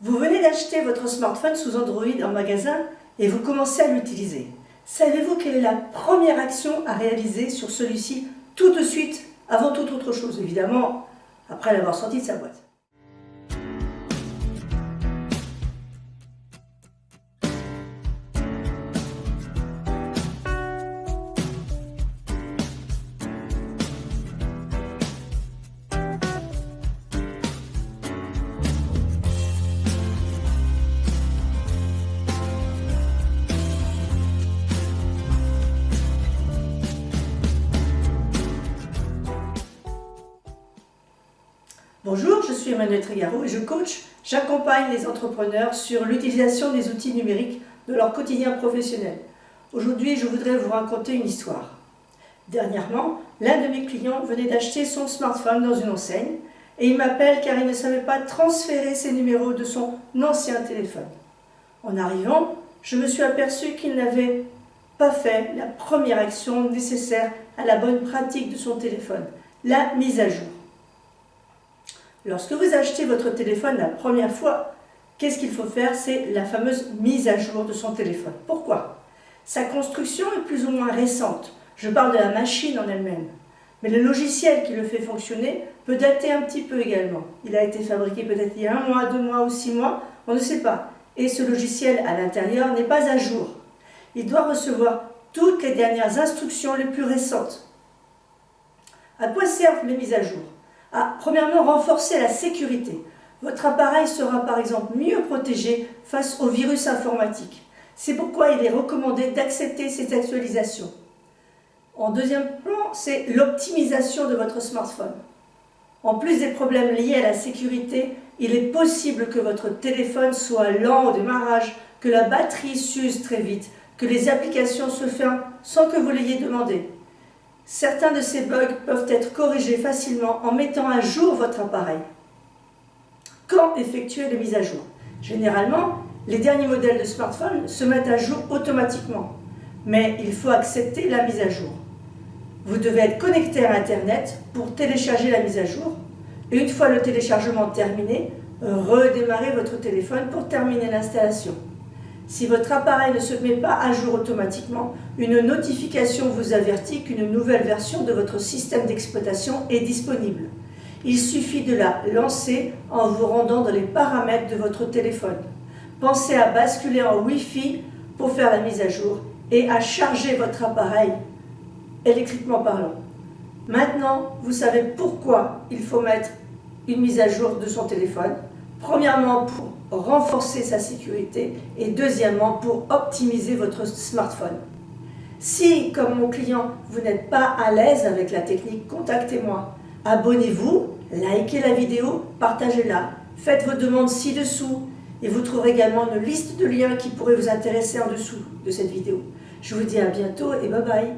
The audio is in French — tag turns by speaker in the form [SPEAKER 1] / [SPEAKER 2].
[SPEAKER 1] Vous venez d'acheter votre smartphone sous Android en magasin et vous commencez à l'utiliser. Savez-vous quelle est la première action à réaliser sur celui-ci tout de suite, avant toute autre chose, évidemment, après l'avoir sorti de sa boîte? Bonjour, je suis Emmanuel Trigaro et je coach, j'accompagne les entrepreneurs sur l'utilisation des outils numériques de leur quotidien professionnel. Aujourd'hui, je voudrais vous raconter une histoire. Dernièrement, l'un de mes clients venait d'acheter son smartphone dans une enseigne et il m'appelle car il ne savait pas transférer ses numéros de son ancien téléphone. En arrivant, je me suis aperçu qu'il n'avait pas fait la première action nécessaire à la bonne pratique de son téléphone, la mise à jour. Lorsque vous achetez votre téléphone la première fois, qu'est-ce qu'il faut faire? C'est la fameuse mise à jour de son téléphone. Pourquoi? Sa construction est plus ou moins récente. Je parle de la machine en elle-même. Mais le logiciel qui le fait fonctionner peut dater un petit peu également. Il a été fabriqué peut-être il y a un mois, deux mois ou six mois, on ne sait pas. Et ce logiciel à l'intérieur n'est pas à jour. Il doit recevoir toutes les dernières instructions les plus récentes. À quoi servent les mises à jour? Premièrement, renforcer la sécurité. Votre appareil sera par exemple mieux protégé face aux virus informatiques. C'est pourquoi il est recommandé d'accepter ces actualisations. En deuxième plan, c'est l'optimisation de votre smartphone. En plus des problèmes liés à la sécurité, il est possible que votre téléphone soit lent au démarrage, que la batterie s'use très vite, que les applications se ferment sans que vous l'ayez demandé. Certains de ces bugs peuvent être corrigés facilement en mettant à jour votre appareil. Quand effectuer les mises à jour? Généralement, les derniers modèles de smartphone se mettent à jour automatiquement, mais il faut accepter la mise à jour. Vous devez être connecté à Internet pour télécharger la mise à jour. Et une fois le téléchargement terminé, redémarrer votre téléphone pour terminer l'installation. Si votre appareil ne se met pas à jour automatiquement, une notification vous avertit qu'une nouvelle version de votre système d'exploitation est disponible. Il suffit de la lancer en vous rendant dans les paramètres de votre téléphone. Pensez à basculer en Wi-Fi pour faire la mise à jour et à charger votre appareil électriquement parlant. Maintenant, vous savez pourquoi il faut mettre une mise à jour de son téléphone. Premièrement, pour renforcer sa sécurité et deuxièmement pour optimiser votre smartphone. Si, comme mon client, vous n'êtes pas à l'aise avec la technique, contactez-moi. Abonnez-vous, likez la vidéo, partagez-la, faites vos demandes ci-dessous et vous trouverez également une liste de liens qui pourraient vous intéresser en dessous de cette vidéo. Je vous dis à bientôt et bye bye